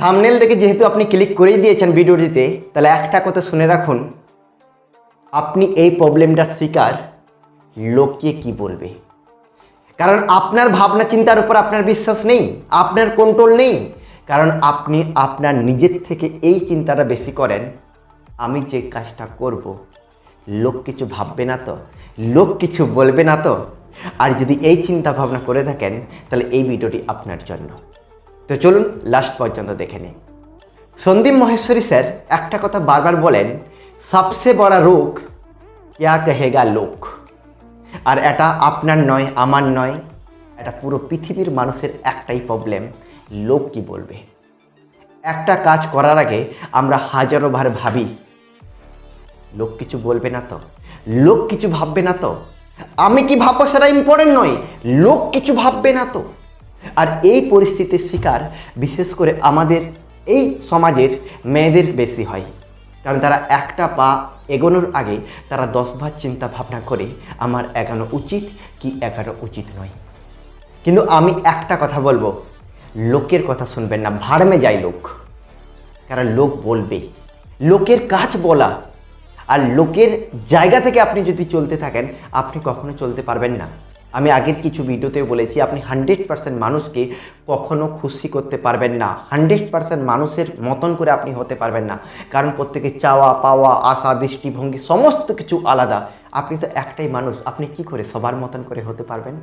Thumbnail দেখে যেহেতু আপনি ক্লিক করেই দিয়েছেন ভিডিওটিতে, তাহলে একটা কথা শুনে রাখুন। আপনি এই প্রবলেমটার শিকার লোকে কি বলবে? কারণ আপনার ভাবনা চিন্তার উপর আপনার বিশ্বাস নেই, আপনার কন্ট্রোল নেই। কারণ আপনি আপনার নিজের থেকে এই চিন্তাটা বেশি করেন, আমি যে কাজটা করব, লোক কিছু ভাববে না তো, লোক কিছু বলবে না তো। আর যদি এই চিন্তা ভাবনা করে থাকেন, তাহলে এই ভিডিওটি আপনার জন্য। তো চলুন লাস্ট পর্যন্ত দেখে নিই। সন্দীপ মহেশ্বরী স্যার একটা কথা বারবার বলেন সবসে বড় রোগ ক্যা কহেগা লোক। আর এটা আপনার নয়, আমার নয়, এটা পুরো পৃথিবীর মানুষের একটাই প্রবলেম লোক কি বলবে? একটা কাজ করার আগে আমরা হাজারো বার ভাবি, লোক কিছু বলবে না তো? লোক কিছু ভাববে না তো? আমি কি ভাববো সেটা ইম্পর্টেন্ট নয়, লোক কিছু ভাববে না তো? আর এই পরিস্থিতির শিকার, বিশেষ করে আমাদের এই সমাজের মেয়েদের বেশি হয়। কারণ তারা একটা পা এগোনোর আগে তারা দশবার চিন্তা ভাবনা করে, আমার এগানো উচিত কি এগানো উচিত নয়। কিন্তু আমি একটা কথা বলব, লোকের কথা শুনবেন না, ভাড়মে যায় লোক। কারণ লোক বলবে, লোকের কাজ বলা। আর লোকের জায়গা থেকে আপনি যদি চলতে থাকেন, আপনি কখনো চলতে পারবেন না। আমি আগের কিছু ভিডিওতেও বলেছি, আপনি হান্ড্রেড পার্সেন্ট মানুষকে কখনো খুশি করতে পারবেন না। হান্ড্রেড পার্সেন্ট মানুষের মতন করে আপনি হতে পারবেন না। কারণ প্রত্যেকে চাওয়া, পাওয়া, আশা, দৃষ্টিভঙ্গি সমস্ত কিছু আলাদা। আপনি তো একটাই মানুষ, আপনি কি করে সবার মতন করে হতে পারবেন?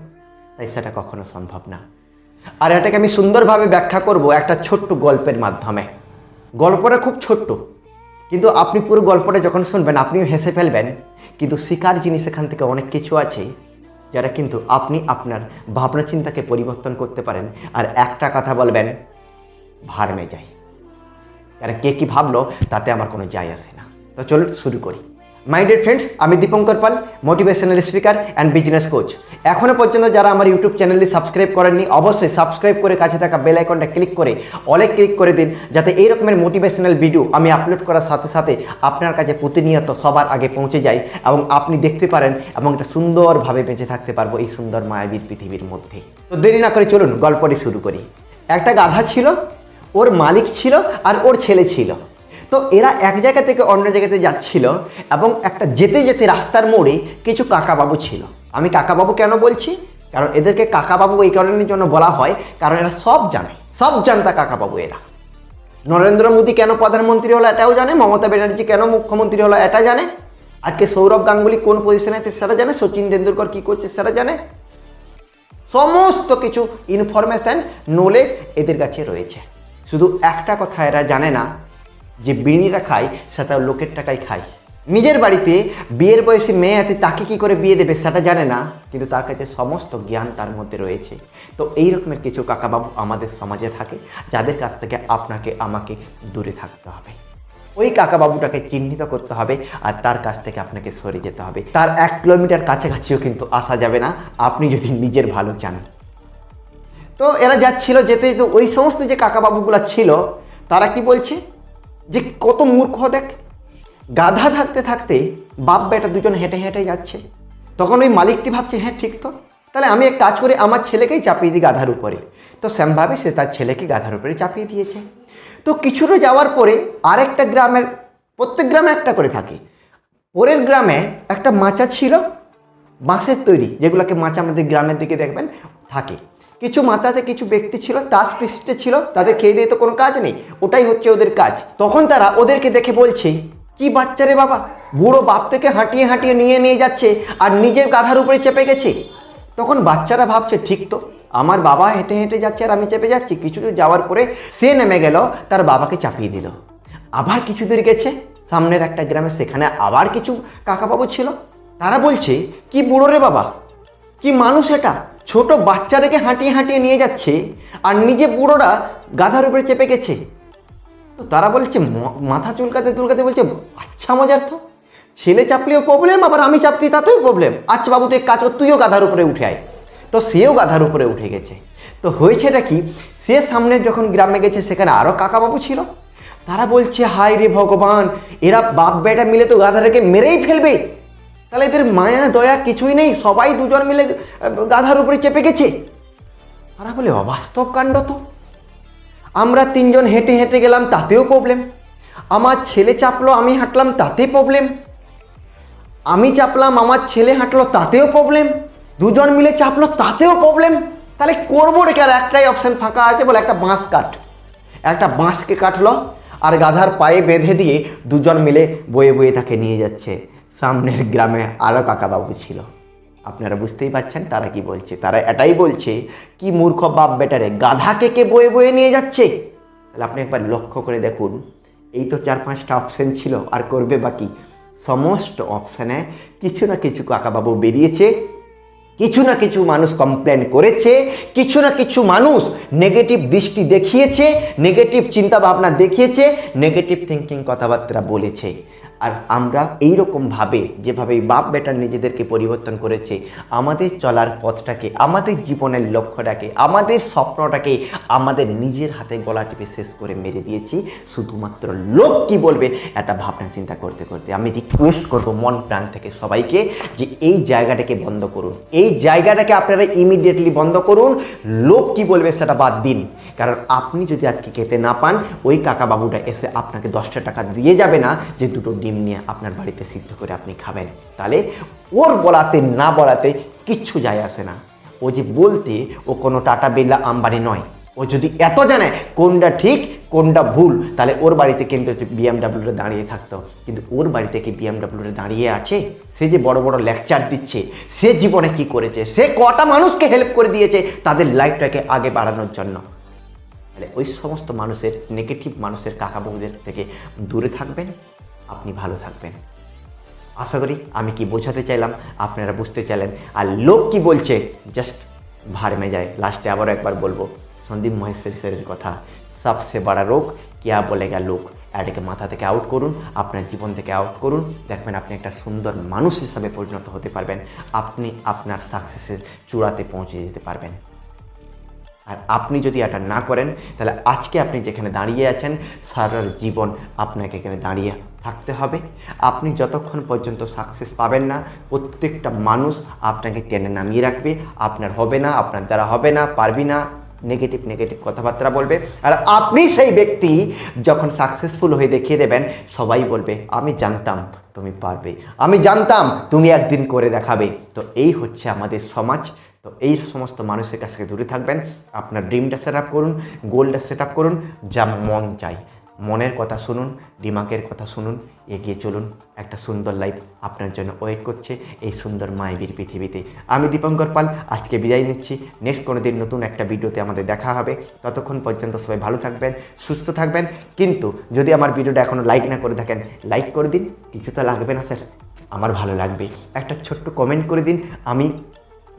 তাই সেটা কখনো সম্ভব না। আর এটাকে আমি সুন্দরভাবে ব্যাখ্যা করব একটা ছোট্ট গল্পের মাধ্যমে। গল্পটা খুব ছোট্ট, কিন্তু আপনি পুরো গল্পটা যখন শুনবেন, আপনিও হেসে ফেলবেন। কিন্তু শিকার জিনিস এখান থেকে অনেক কিছু আছে। যারা কিন্তু আপনি আপনার ভাবনা চিন্তাকে পরিবর্তন করতে পারেন। আর একটা কথা বলবেন ভারমে যাই যারা কে কী ভাবলো, তাতে আমার কোনো যায় আসে না। তো চলুন শুরু করি। মাই ডিয়ার ফ্রেন্ডস আমি Dipankar Pal motivational speaker and business coach এখনও পর্যন্ত যারা আমার ইউটিউব চ্যানেলটি সাবস্ক্রাইব করেননি, অবশ্যই সাবস্ক্রাইব করে কাছে থাকা বেল আইকনটা ক্লিক করে অনেক ক্লিক করে দিন, যাতে এই রকমের মোটিভেশনাল ভিডিও আমি আপলোড করার সাথে সাথে আপনার কাছে প্রতিনিয়ত সবার আগে পৌঁছে যায় এবং আপনি দেখতে পারেন এবং একটা সুন্দরভাবে বেঁচে থাকতে পারব এই সুন্দর মায়াবী পৃথিবীর মধ্যে। তো দেরি না করে চলুন, গল্পটি শুরু করি। একটা গাধা ছিল, ওর মালিক ছিল আর ওর ছেলে ছিল। তো এরা এক জায়গা থেকে অন্য জায়গাতে যাচ্ছিল এবং একটা যেতে যেতে রাস্তার মোড়ে কিছু কাকাবাবু ছিল। আমি কাকাবাবু কেন বলছি? কারণ এদেরকে কাকাবাবু এই কারণের জন্য বলা হয়, কারণ এরা সব জানে, সব জানতা কাকাবাবু এরা। নরেন্দ্র মোদী কেন প্রধানমন্ত্রী হলো এটাও জানে, মমতা ব্যানার্জি কেন মুখ্যমন্ত্রী হলো এটা জানে? আজকে সৌরভ গাঙ্গুলি কোন পজিশনে আছে সেটা জানে? সচিন তেন্ডুলকর কী করছে সেটা জানে? সমস্ত কিছু ইনফরমেশান নলেজ এদের কাছে রয়েছে। শুধু একটা কথা এরা জানে না যে বিড়িরা খায়, সেটা লোকের টাকায় খায়। নিজের বাড়িতে বিয়ের বয়সে মেয়ে আছে, তাকে কি করে বিয়ে দেবে সেটা জানে না, কিন্তু তার কাছে সমস্ত জ্ঞান তার মধ্যে রয়েছে। তো এই রকমের কিছু কাকাবাবু আমাদের সমাজে থাকে, যাদের কাছ থেকে আপনাকে, আমাকে দূরে থাকতে হবে। ওই কাকাবাবুটাকে চিহ্নিত করতে হবে, আর তার কাছ থেকে আপনাকে সরে যেতে হবে। তার এক কিলোমিটার কাছাকাছিও কিন্তু আসা যাবে না, আপনি যদি নিজের ভালো চান তো এরা যাচ্ছিল, যেতে যেতে ওই সমস্ত যে কাকাবাবুগুলো ছিল, তারা কি বলছে? যে কত মূর্খ দেখ। গাধা থাকতে থাকতে বাপ বেটা দুজন হেঁটে হেঁটে যাচ্ছে। তখন ওই মালিকটি ভাবছে হ্যাঁ ঠিক তো। তাহলে আমি এক কাজ করে, আমার ছেলেকেই চাপিয়ে দিই গাধার উপরে। তো শ্যামভাবে সে তার ছেলেকে গাধার উপরে চাপিয়ে দিয়েছে। তো কিছুটা যাওয়ার পরে আরেকটা গ্রামের, প্রত্যেক গ্রামে একটা করে থাকে। পরের গ্রামে একটা মাচা ছিল, বাঁশের তৈরি, যেগুলোকে মাচা আমাদের গ্রামের দিকে দেখবেন, থাকে। কিছু মাথাতে কিছু ব্যক্তি ছিল, তার পৃষ্ঠে ছিল, তাদের খেয়ে দিয়ে তো কোনো কাজ নেই, ওটাই হচ্ছে ওদের কাজ। তখন তারা ওদেরকে দেখে বলছে, কি বাচ্চা রে বাবা, বুড়ো বাপ থেকে হাঁটিয়ে হাঁটিয়ে নিয়ে নিয়ে যাচ্ছে আর নিজের গাধার উপরে চেপে গেছে। তখন বাচ্চারা ভাবছে, ঠিক তো, আমার বাবা হেঁটে হেঁটে যাচ্ছে আর আমি চেপে যাচ্ছি। কিছু দূর যাওয়ার পরে সে নেমে গেল, তার বাবাকে চাপিয়ে দিল। আবার কিছু দূর গেছে, সামনের একটা গ্রামে সেখানে আবার কিছু কাকাবাবু ছিল। তারা বলছে, কি বুড়ো রে বাবা, কি মানুষ এটা? ছোট বাচ্চাটাকে হাঁটিয়ে হাঁটিয়ে নিয়ে যাচ্ছে আর নিজে বুড়োরা গাধার উপরে চেপে গেছে। তো তারা বলছে মাথা চুলকাতে চুলকাতে বলছে আচ্ছা মজার তো। ছেলে চাপলেও প্রবলেম আবার আমি চাপতি তাতেও প্রবলেম আচ্ছা বাবু, তুই কাজ তুইও গাধার উপরে উঠে আয়। তো সেও গাধার উপরে উঠে গেছে। তো হয়েছেটা কি, সে সামনে যখন গ্রামে গেছে, সেখানে আরও কাকাবাবু ছিল। তারা বলছে, হায় রে ভগবান, এরা বাপ বেটা মিলে তো গাধাটাকে মেরেই ফেলবে। তাহলে এদের মায়া, দয়া কিছুই নেই, সবাই দুজন মিলে গাধার উপরে চেপে গেছে। তারা বলে অবাস্তব কাণ্ড তো। আমরা তিনজন হেঁটে হেঁটে গেলাম, তাতেও প্রবলেম আমার ছেলে চাপলো, আমি হাঁটলাম, তাতে প্রবলেম আমি চাপলাম, আমার ছেলে হাঁটলো, তাতেও প্রবলেম দুজন মিলে চাপলো, তাতেও প্রবলেম তাহলে করব রেখে আর একটাই অপশান ফাঁকা আছে বলে একটা বাঁশ কাট। একটা বাঁশকে কাটলো, আর গাধার পায়ে বেঁধে দিয়ে দুজন মিলে বয়ে বয়ে তাকে নিয়ে যাচ্ছে। সামনের গ্রামে আরও কাকাবাবু ছিল। আপনারা বুঝতেই পারছেন তারা কি বলছে। তারা এটাই বলছে কি মূর্খ বাপ বেটারে, গাধাকে কে বয়ে বয়ে নিয়ে যাচ্ছে? তাহলে আপনি একবার লক্ষ্য করে দেখুন। এই তো চার পাঁচটা অপশান ছিল, আর করবে বাকি। সমস্ত অপশানে কিছু না কিছু কাকাবাবু বেরিয়েছে, কিছু না কিছু মানুষ কমপ্লেন করেছে, কিছু না কিছু মানুষ নেগেটিভ দৃষ্টি দেখিয়েছে নেগেটিভ চিন্তা ভাবনা দেখিয়েছে নেগেটিভ থিঙ্কিং কথাবার্তা বলেছে। আর আমরা এই রকমভাবে যেভাবে বাপ বেটার নিজেদেরকে পরিবর্তন করেছে, আমাদের চলার পথটাকে, আমাদের জীবনের লক্ষ্যটাকে, আমাদের স্বপ্নটাকে আমাদের নিজের হাতে গলা টিপে শেষ করে মেরে দিয়েছি। শুধুমাত্র লোক কি বলবে একটা ভাবনা চিন্তা করতে করতে আমি রিকোয়েস্ট করব মন প্রাণ থেকে সবাইকে যে এই জায়গাটাকে বন্ধ করুন। এই জায়গাটাকে আপনারা ইমিডিয়েটলি বন্ধ করুন। লোক কি বলবে সেটা বাদ দিন। কারণ আপনি যদি আজকে খেতে না পান, ওই কাকা বাবুটা এসে আপনাকে দশটা টাকা দিয়ে যাবে না যে দুটো ডিম নিয়ে আপনার বাড়িতে সিদ্ধ করে আপনি খাবেন। তাহলে ওর বলাতে না বলাতে কিচ্ছু যায় আসে না। ও যে বলতে, ও কোনো টাটা বিড়লা আম্বানি নয়। ও যদি এত জানে কোনটা ঠিক, কোনটা ভুল, তাহলে ওর বাড়িতে কিন্তু বিএমডাব্লিউতে দাঁড়িয়ে থাকতো। কিন্তু ওর বাড়িতে কি বিএমডাব্লিউতে দাঁড়িয়ে আছে? সে যে বড় বড় লেকচার দিচ্ছে, সে জীবনে কি করেছে? সে কটা মানুষকে হেল্প করে দিয়েছে তাদের লাইফটাকে আগে বাড়ানোর জন্য। তাহলে ওই সমস্ত মানুষের নেগেটিভ মানুষের কাকাবাবুদের থেকে দূরে থাকবেন। আপনি ভালো থাকবেন। আশা করি আমি কি বোঝাতে চাইলাম, আপনারা বুঝতে চাইলেন। আর লোক কি বলছে জাস্ট ভাড় মে যায় লাস্টে আবারও একবার বলব, সন্দীপ মহেশ্বরী স্যারের কথা সবসে বড় রোগ কিয়া বলেগা লোক? এটাকে মাথা থেকে আউট করুন, আপনার জীবন থেকে আউট করুন। দেখবেন আপনি একটা সুন্দর মানুষ হিসাবে পরিণত হতে পারবেন। আপনি আপনার সাকসেসের চূড়াতে পৌঁছে যেতে পারবেন। আর আপনি যদি এটা না করেন, তাহলে আজকে আপনি যেখানে দাঁড়িয়ে আছেন, সারার জীবন আপনাকে এখানে দাঁড়িয়ে থাকতে হবে। আপনি যতক্ষণ পর্যন্ত সাকসেস পাবেন না, প্রত্যেকটা মানুষ আপনাকে টেনে নামিয়ে রাখবে। আপনার হবে না, আপনার দ্বারা হবে না, পারবি না নেগেটিভ নেগেটিভ কথাবার্তা বলবে। আর আপনি সেই ব্যক্তি যখন সাকসেসফুল হয়ে দেখিয়ে দেবেন, সবাই বলবে, আমি জানতাম তুমি পারবে। আমি জানতাম তুমি একদিন করে দেখাবে। তো এই হচ্ছে আমাদের সমাজ। তো এই সমস্ত মানুষের কাছ থেকে দূরে থাকবেন, আপনার ড্রিমটা সেট আপ করুন, গোলটা সেট আপ করুন, যা মন চাই মনের কথা শুনুন, দিমাগের কথা শুনুন, এগিয়ে চলুন। একটা সুন্দর লাইফ আপনার জন্য ওয়েট করছে এই সুন্দর মায়াবীর পৃথিবীতে। আমি দীপঙ্কর পাল, আজকে বিদায় নিচ্ছি। নেক্সট কোনো দিন নতুন একটা ভিডিওতে আমাদের দেখা হবে। ততক্ষণ পর্যন্ত সবাই ভালো থাকবেন, সুস্থ থাকবেন। কিন্তু যদি আমার ভিডিওটা এখনও লাইক না করে থাকেন লাইক করে দিন। কিছু তো লাগবে না স্যার, আমার ভালো লাগবে। একটা ছোট্ট কমেন্ট করে দিন। আমি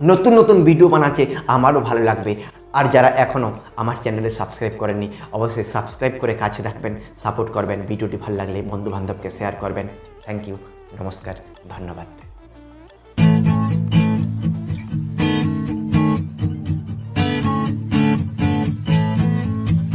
নতুন নতুন ভিডিও বানাচ্ছে, আমারও ভালো লাগবে। আর যারা এখনও আমার চ্যানেলে সাবস্ক্রাইব করেননি, অবশ্যই সাবস্ক্রাইব করে কাছে থাকবেন সাপোর্ট করবেন ভিডিওটি ভালো লাগলে বন্ধুবান্ধবকে শেয়ার করবেন। থ্যাংক ইউ নমস্কার, ধন্যবাদ।